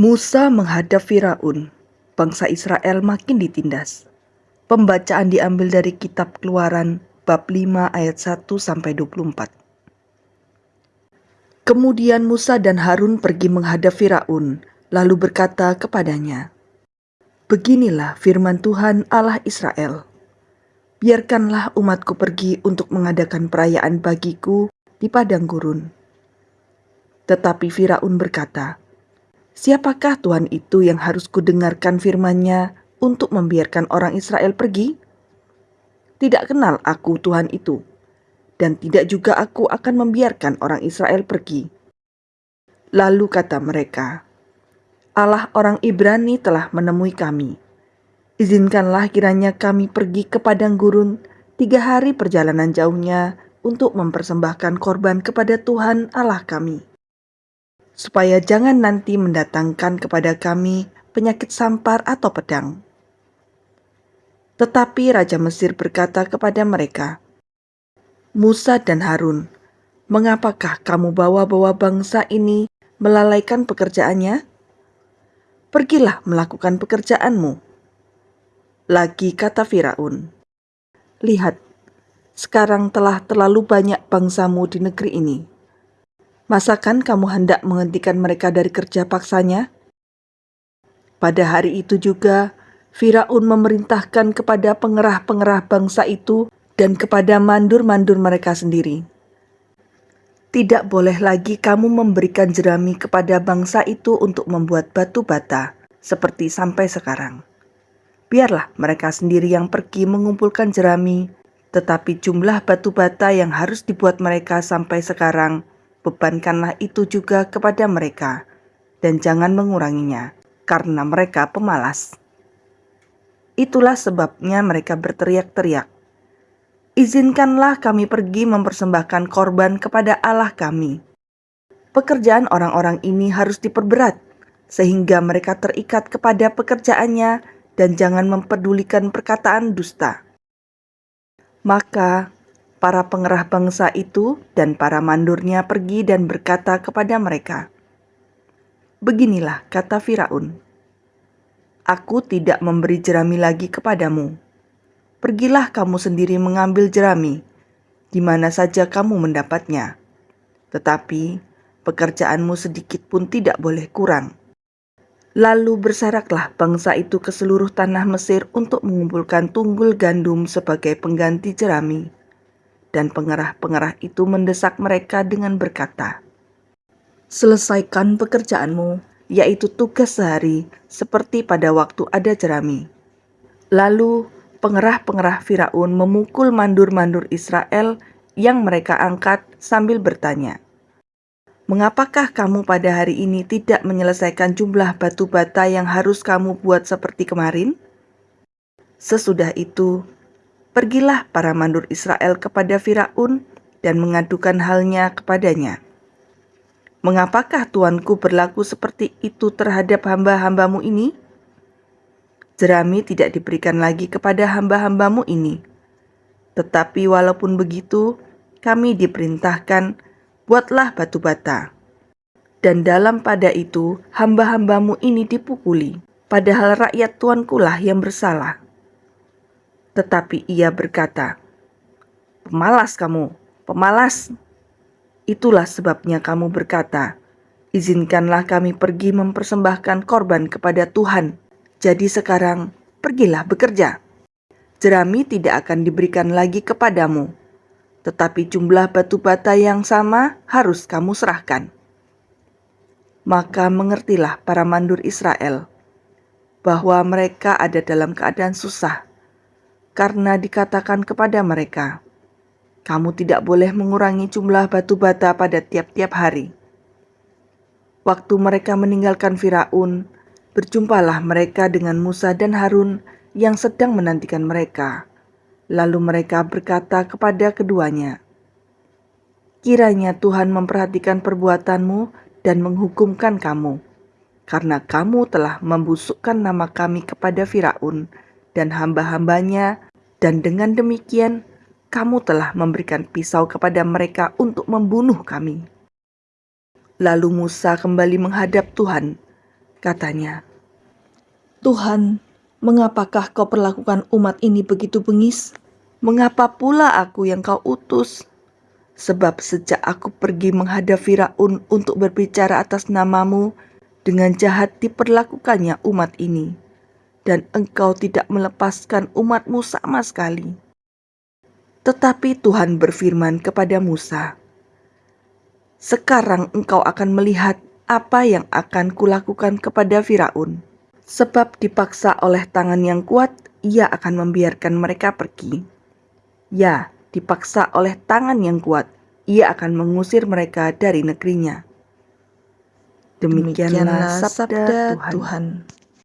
Musa menghadap Firaun. Bangsa Israel makin ditindas. Pembacaan diambil dari kitab Keluaran bab 5 ayat 1 sampai 24. Kemudian Musa dan Harun pergi menghadap Firaun, lalu berkata kepadanya, Beginilah firman Tuhan Allah Israel. Biarkanlah umatku pergi untuk mengadakan perayaan bagiku di padang gurun. Tetapi Firaun berkata, Siapakah Tuhan itu yang harus kudengarkan firman-Nya untuk membiarkan orang Israel pergi? Tidak kenal aku Tuhan itu, dan tidak juga aku akan membiarkan orang Israel pergi. Lalu kata mereka, Allah orang Ibrani telah menemui kami. Izinkanlah kiranya kami pergi ke padang gurun tiga hari perjalanan jauhnya untuk mempersembahkan korban kepada Tuhan Allah kami supaya jangan nanti mendatangkan kepada kami penyakit sampar atau pedang. Tetapi Raja Mesir berkata kepada mereka, Musa dan Harun, mengapakah kamu bawa-bawa bangsa ini melalaikan pekerjaannya? Pergilah melakukan pekerjaanmu. Lagi kata Firaun, Lihat, sekarang telah terlalu banyak bangsamu di negeri ini Masakan kamu hendak menghentikan mereka dari kerja paksanya? Pada hari itu juga, Firaun memerintahkan kepada pengerah-pengerah bangsa itu dan kepada mandur-mandur mereka sendiri. Tidak boleh lagi kamu memberikan jerami kepada bangsa itu untuk membuat batu bata, seperti sampai sekarang. Biarlah mereka sendiri yang pergi mengumpulkan jerami, tetapi jumlah batu bata yang harus dibuat mereka sampai sekarang bebankanlah itu juga kepada mereka, dan jangan menguranginya, karena mereka pemalas. Itulah sebabnya mereka berteriak-teriak, Izinkanlah kami pergi mempersembahkan korban kepada Allah kami. Pekerjaan orang-orang ini harus diperberat, sehingga mereka terikat kepada pekerjaannya dan jangan mempedulikan perkataan dusta. Maka para pengerah bangsa itu dan para mandurnya pergi dan berkata kepada mereka, Beginilah kata Firaun, Aku tidak memberi jerami lagi kepadamu. Pergilah kamu sendiri mengambil jerami, di mana saja kamu mendapatnya. Tetapi pekerjaanmu sedikit pun tidak boleh kurang. Lalu bersaraklah bangsa itu ke seluruh tanah Mesir untuk mengumpulkan tunggul gandum sebagai pengganti jerami dan pengerah-pengerah itu mendesak mereka dengan berkata, Selesaikan pekerjaanmu, yaitu tugas sehari, seperti pada waktu ada jerami. Lalu pengerah-pengerah Firaun memukul mandur-mandur Israel yang mereka angkat sambil bertanya, Mengapakah kamu pada hari ini tidak menyelesaikan jumlah batu bata yang harus kamu buat seperti kemarin? Sesudah itu, Pergilah para mandur Israel kepada Firaun dan mengadukan halnya kepadanya. Mengapakah tuanku berlaku seperti itu terhadap hamba-hambamu ini? Jerami tidak diberikan lagi kepada hamba-hambamu ini. Tetapi walaupun begitu, kami diperintahkan, buatlah batu bata. Dan dalam pada itu, hamba-hambamu ini dipukuli, padahal rakyat tuanku lah yang bersalah. Tetapi ia berkata, Pemalas kamu, pemalas. Itulah sebabnya kamu berkata, Izinkanlah kami pergi mempersembahkan korban kepada Tuhan. Jadi sekarang, pergilah bekerja. Jerami tidak akan diberikan lagi kepadamu, tetapi jumlah batu bata yang sama harus kamu serahkan. Maka mengertilah para mandur Israel bahwa mereka ada dalam keadaan susah karena dikatakan kepada mereka, "Kamu tidak boleh mengurangi jumlah batu bata pada tiap-tiap hari." Waktu mereka meninggalkan Firaun, berjumpalah mereka dengan Musa dan Harun yang sedang menantikan mereka. Lalu mereka berkata kepada keduanya, "Kiranya Tuhan memperhatikan perbuatanmu dan menghukumkan kamu, karena kamu telah membusukkan nama kami kepada Firaun." Dan hamba-hambanya, dan dengan demikian kamu telah memberikan pisau kepada mereka untuk membunuh kami. Lalu Musa kembali menghadap Tuhan, katanya. Tuhan, mengapakah kau perlakukan umat ini begitu bengis? Mengapa pula aku yang kau utus? Sebab sejak aku pergi menghadap Firaun untuk berbicara atas namamu, dengan jahat diperlakukannya umat ini, dan engkau tidak melepaskan umatmu sama sekali. Tetapi Tuhan berfirman kepada Musa, Sekarang engkau akan melihat apa yang akan kulakukan kepada Firaun. Sebab dipaksa oleh tangan yang kuat, ia akan membiarkan mereka pergi. Ya, dipaksa oleh tangan yang kuat, ia akan mengusir mereka dari negerinya. Demikianlah, Demikianlah sabda, Tuhan. Tuhan.